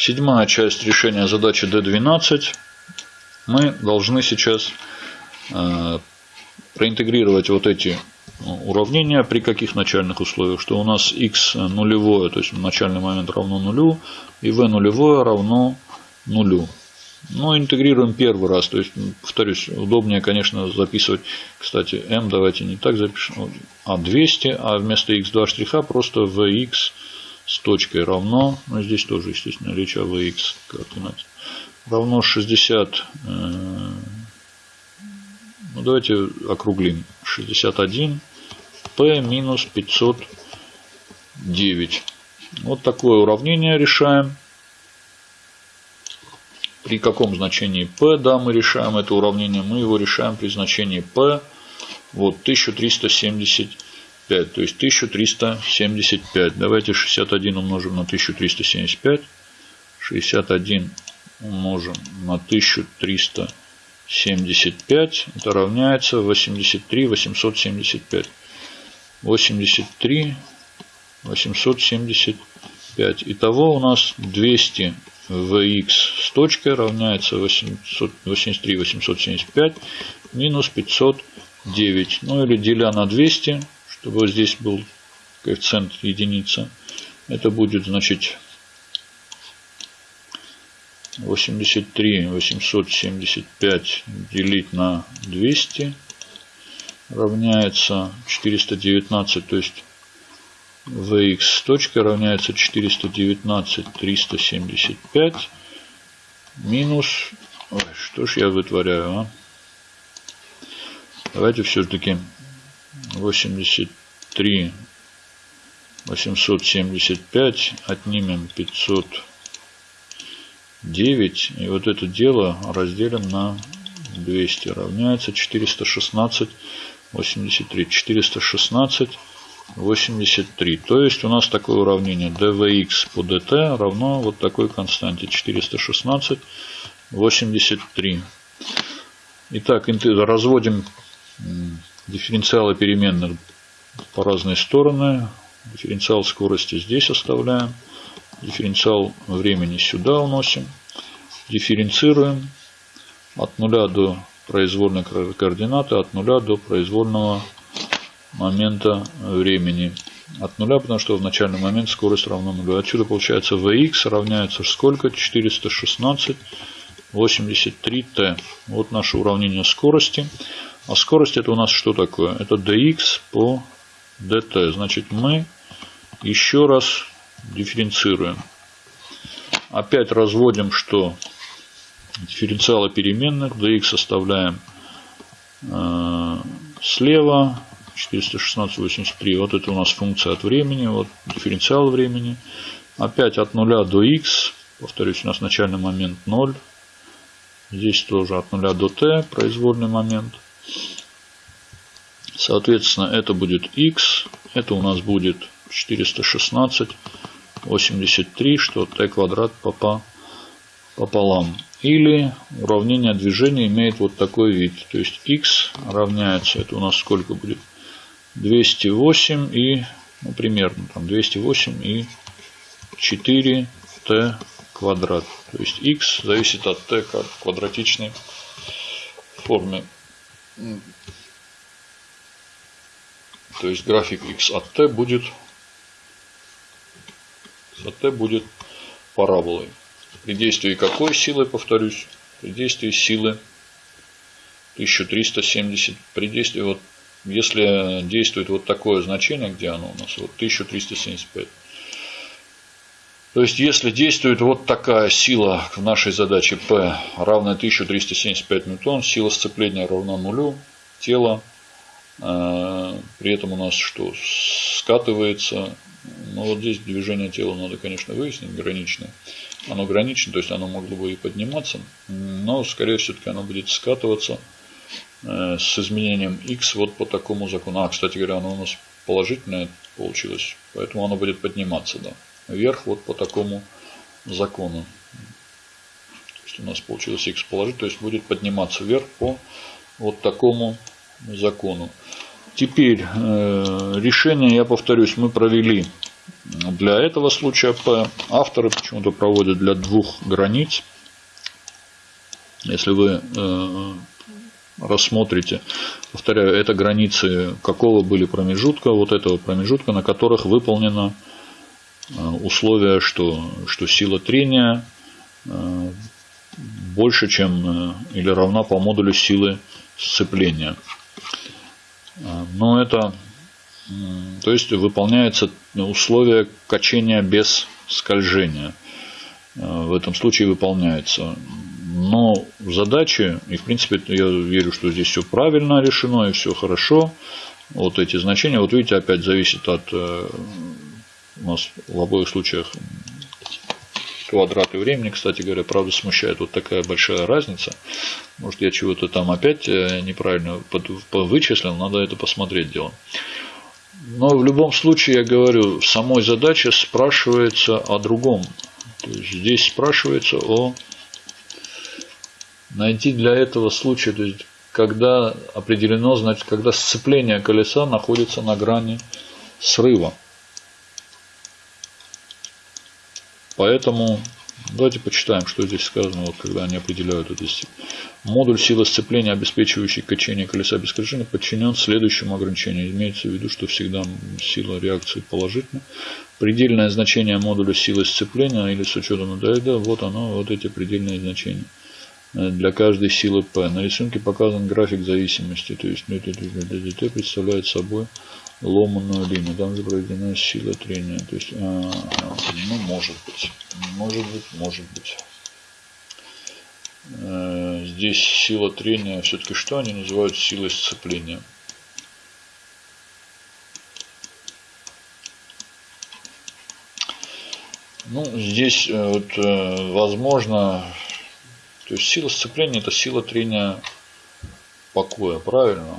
седьмая часть решения задачи D12. Мы должны сейчас э, проинтегрировать вот эти уравнения при каких начальных условиях, что у нас x нулевое, то есть начальный момент равно нулю, и v нулевое равно нулю. Но интегрируем первый раз, то есть, повторюсь, удобнее, конечно, записывать, кстати, m давайте не так запишем, а 200, а вместо x2 штриха просто vx с точкой равно, ну здесь тоже, естественно, речь о vx координате, равно 60, э, ну давайте округлим, 61 p минус 509. Вот такое уравнение решаем. При каком значении p, да, мы решаем это уравнение, мы его решаем при значении p, вот 1375, то есть 1375. Давайте 61 умножим на 1375, 61 умножим на 1375, это равняется 83 875. 83 875. Итого у нас 200 vx с точкой равняется 883 875 минус 509. Ну или деля на 200, чтобы здесь был коэффициент единица. Это будет значит 83 875 делить на 200 равняется 419, то есть vx с точкой равняется 419 375 минус... Ой, что ж я вытворяю, а? Давайте все-таки 83 875 отнимем 509 и вот это дело разделим на 200 равняется 416 83 416 83. То есть у нас такое уравнение. dvx по dt равно вот такой константе. 416 83. Итак, разводим дифференциалы переменных по разные стороны. Дифференциал скорости здесь оставляем. Дифференциал времени сюда уносим. Дифференцируем от 0 до произвольной координаты от нуля до произвольного момента времени. От нуля, потому что в начальный момент скорость равна нулю. Отсюда получается Vx равняется сколько? 416 83t. Вот наше уравнение скорости. А скорость это у нас что такое? Это dx по dt. Значит мы еще раз дифференцируем. Опять разводим, что дифференциала переменных. dx оставляем э, слева. 416,83. Вот это у нас функция от времени. Вот дифференциал времени. Опять от 0 до x. Повторюсь, у нас начальный момент 0. Здесь тоже от 0 до t произвольный момент. Соответственно, это будет x. Это у нас будет 416, 83, что t квадрат пополам. Или уравнение движения имеет вот такой вид. То есть x равняется, это у нас сколько будет? 208 и, ну, примерно, там 208 и 4t квадрат. То есть x зависит от t как квадратичной форме. То есть график x от t будет, от t будет параболой. При действии какой силы, повторюсь? При действии силы 1370. При действии, вот, если действует вот такое значение, где оно у нас? Вот 1375. То есть, если действует вот такая сила в нашей задаче P равная 1375 ньютон, сила сцепления равна нулю, тело э, при этом у нас что? Скатывается. Ну вот здесь движение тела надо, конечно, выяснить граничное оно гранично, то есть оно могло бы и подниматься, но скорее все-таки оно будет скатываться э, с изменением x вот по такому закону. А, кстати говоря, оно у нас положительное получилось, поэтому оно будет подниматься, да, вверх вот по такому закону. То есть у нас получилось x положить, то есть будет подниматься вверх по вот такому закону. Теперь э, решение, я повторюсь, мы провели Для этого случая P авторы почему-то проводят для двух границ. Если вы э, рассмотрите, повторяю, это границы какого были промежутка, вот этого промежутка, на которых выполнено э, условие, что, что сила трения э, больше, чем или равна по модулю силы сцепления. Но это, то есть выполняется условие качения без скольжения. В этом случае выполняется. Но задачи, и в принципе я верю, что здесь все правильно решено и все хорошо. Вот эти значения, вот видите, опять зависит от, э, у нас в обоих случаях квадраты времени, кстати говоря, правда смущает вот такая большая разница. Может я чего-то там опять э, неправильно вычислил, надо это посмотреть дело. Но в любом случае, я говорю, в самой задаче спрашивается о другом. То есть здесь спрашивается о найти для этого случая, то есть когда определено, значит, когда сцепление колеса находится на грани срыва. Поэтому давайте почитаем, что здесь сказано, вот, когда они определяют это. Модуль силы сцепления, обеспечивающий качение колеса без крушения, подчинен следующему ограничению. Имеется в виду, что всегда сила реакции положительна. Предельное значение модуля силы сцепления или с учетом ДД, вот оно, вот эти предельные значения для каждой силы P. На рисунке показан график зависимости, то есть ДТ представляет собой ломаную линию. Там изображена сила трения. То есть, а, ну, может быть, может быть, может быть. Э, здесь сила трения, все-таки что они называют силой сцепления? Ну, здесь э, вот, э, возможно то есть сила сцепления это сила трения покоя, правильно?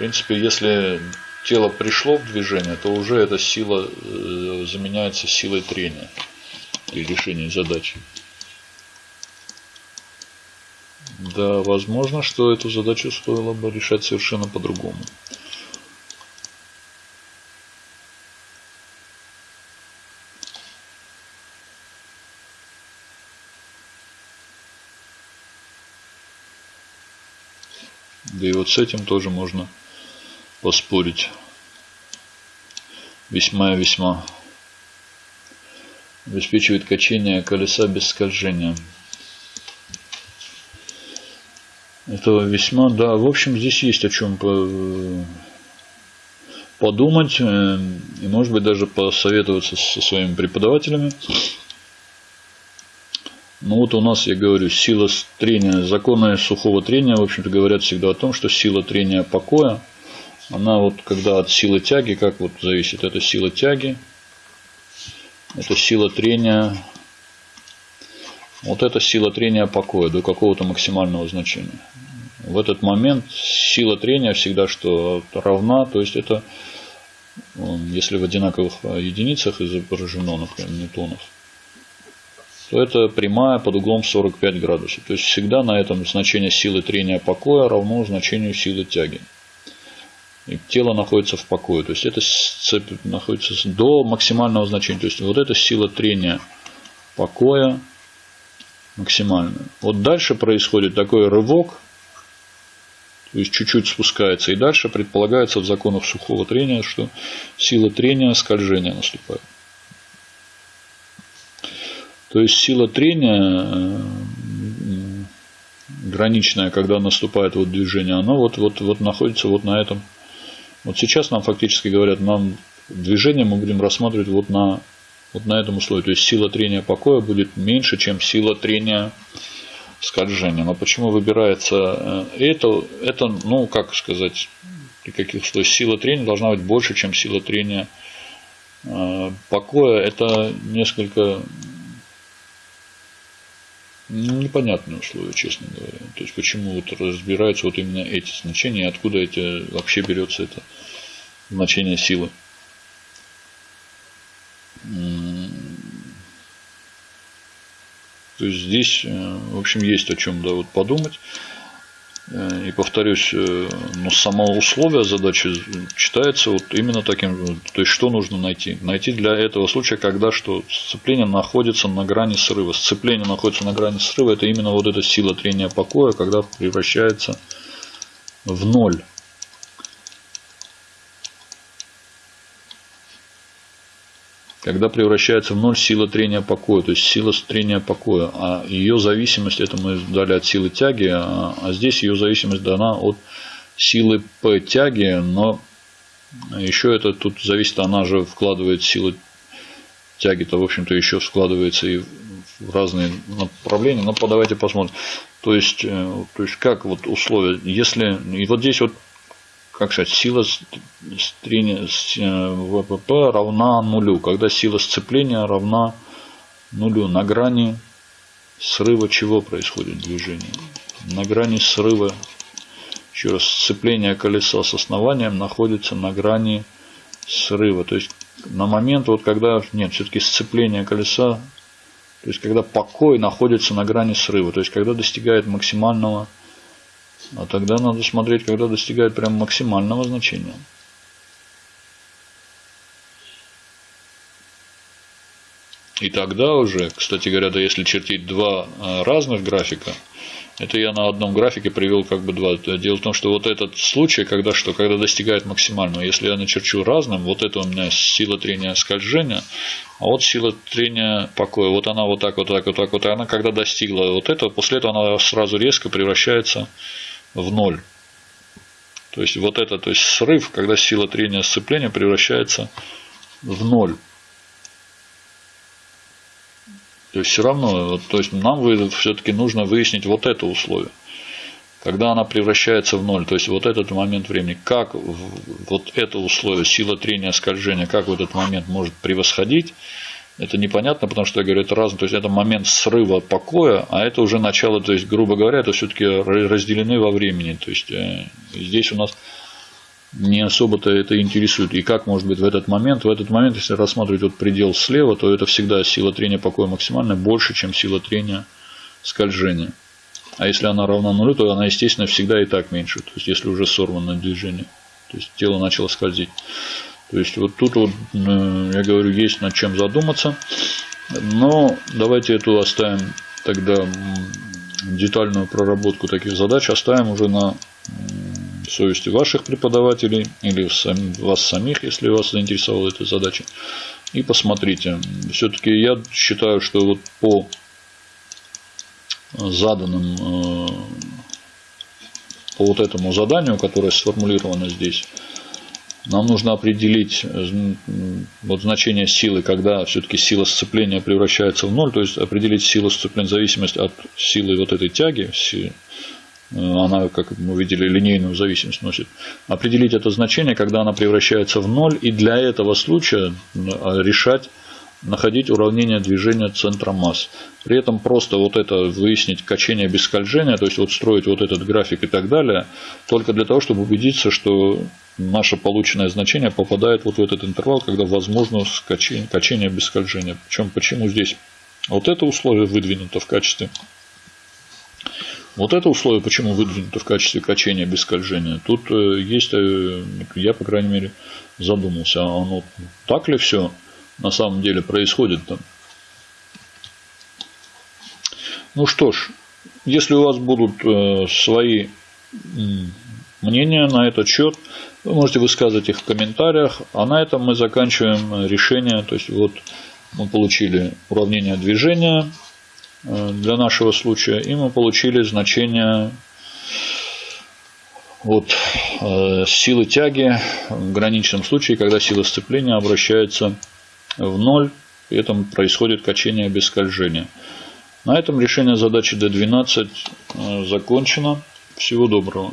Принципе, если тело пришло в движение, то уже эта сила э, заменяется силой трения при решении задачи. Да, возможно, что эту задачу стоило бы решать совершенно по-другому. Да и вот с этим тоже можно поспорить. Весьма и весьма. Обеспечивает качение колеса без скольжения. Это весьма, да, в общем, здесь есть о чем подумать э, и, может быть, даже посоветоваться со своими преподавателями. Ну вот у нас, я говорю, сила трения, законы сухого трения, в общем-то, говорят всегда о том, что сила трения покоя, она вот когда от силы тяги, как вот зависит, это сила тяги, это сила трения, вот это сила трения покоя до какого-то максимального значения. В этот момент сила трения всегда что равна, то есть это, если в одинаковых единицах изображено, например, ньютонов, то это прямая под углом 45 градусов. То есть всегда на этом значение силы трения покоя равно значению силы тяги. Тело находится в покое. То есть это цепь находится до максимального значения. То есть вот эта сила трения покоя максимальная. Вот дальше происходит такой рывок. То есть чуть-чуть спускается. И дальше предполагается в законах сухого трения, что сила трения скольжения наступает. То есть сила трения э, граничная, когда наступает вот движение, оно вот, вот, вот находится вот на этом. Вот сейчас нам фактически говорят, нам движение мы будем рассматривать вот на, вот на этом условии. То есть сила трения покоя будет меньше, чем сила трения скольжения. Но почему выбирается э, это? Это, ну, как сказать, при каких условиях сила трения должна быть больше, чем сила трения э, покоя. Это несколько непонятные условия, честно говоря. То есть почему вот разбираются вот именно эти значения, откуда эти вообще берется это значение силы. То есть здесь, э, в общем, есть о чем да, вот подумать. Э, и повторюсь, э, ну, само условие задачи читается вот именно таким. То есть, что нужно найти? Найти для этого случая, когда что сцепление находится на грани срыва. Сцепление находится на грани срыва, это именно вот эта сила трения покоя, когда превращается в ноль. Когда превращается в ноль сила трения покоя, то есть сила трения покоя. А ее зависимость, это мы дали от силы тяги, а, а здесь ее зависимость дана от силы P тяги, но еще это тут зависит, она же вкладывает силу тяги-то, в общем-то, еще складывается и в разные направления. Но давайте посмотрим. То есть, э, то есть как вот условия, если, и вот здесь вот как сказать, сила трения э, ВПП равна нулю, когда сила сцепления равна нулю. На грани срыва чего происходит движение? На грани срыва, еще раз, сцепление колеса с основанием находится на грани срыва. То есть на момент, вот когда, нет, все-таки сцепление колеса, то есть когда покой находится на грани срыва, то есть когда достигает максимального а тогда надо смотреть, когда достигает прям максимального значения. И тогда уже, кстати говоря, да, если чертить два а, разных графика, это я на одном графике привел как бы два. Дело в том, что вот этот случай, когда что, когда достигает максимального, если я начерчу разным, вот это у меня сила трения скольжения, а вот сила трения покоя, вот она вот так, вот так, вот так, вот, и она когда достигла вот этого, после этого она сразу резко превращается ноль. То есть вот это, то есть срыв, когда сила трения сцепления превращается в ноль. То есть все равно, то есть нам все-таки нужно выяснить вот это условие. Когда она превращается в ноль, то есть вот этот момент времени, как вот это условие, сила трения скольжения, как в этот момент может превосходить это непонятно, потому что я говорю, это разное. То есть это момент срыва покоя, а это уже начало, то есть, грубо говоря, это все-таки разделены во времени. То есть э, здесь у нас не особо-то это интересует. И как может быть в этот момент? В этот момент, если рассматривать вот предел слева, то это всегда сила трения покоя максимальная больше, чем сила трения скольжения. А если она равна нулю, то она, естественно, всегда и так меньше. То есть если уже сорвано движение. То есть тело начало скользить. То есть вот тут вот, э, я говорю, есть над чем задуматься. Но давайте эту оставим тогда детальную проработку таких задач оставим уже на совести ваших преподавателей или вас самих, если вас заинтересовала эта задача. И посмотрите. Все-таки я считаю, что вот по заданным э, по вот этому заданию, которое сформулировано здесь, нам нужно определить э, вот значение силы, когда все-таки сила сцепления превращается в ноль, то есть определить силу сцепления в зависимости от силы вот этой тяги, э, она, как мы видели, линейную зависимость носит. Определить это значение, когда она превращается в ноль, и для этого случая решать находить уравнение движения центра масс. При этом просто вот это выяснить качение без скольжения, то есть вот строить вот этот график и так далее, только для того, чтобы убедиться, что наше полученное значение попадает вот в этот интервал, когда возможно качение, качение без скольжения. Причем почему здесь вот это условие выдвинуто в качестве вот это условие почему выдвинуто в качестве качения без скольжения. Тут э, есть, э, я по крайней мере задумался, а оно так ли все на самом деле происходит там. Ну что ж, если у вас будут э, свои мнения на этот счет, вы можете высказывать их в комментариях. А на этом мы заканчиваем решение. То есть вот мы получили уравнение движения э, для нашего случая. И мы получили значение вот, э, силы тяги в граничном случае, когда сила сцепления обращается в ноль. При этом происходит качение без скольжения. На этом решение задачи D12 э, закончено. Всего доброго.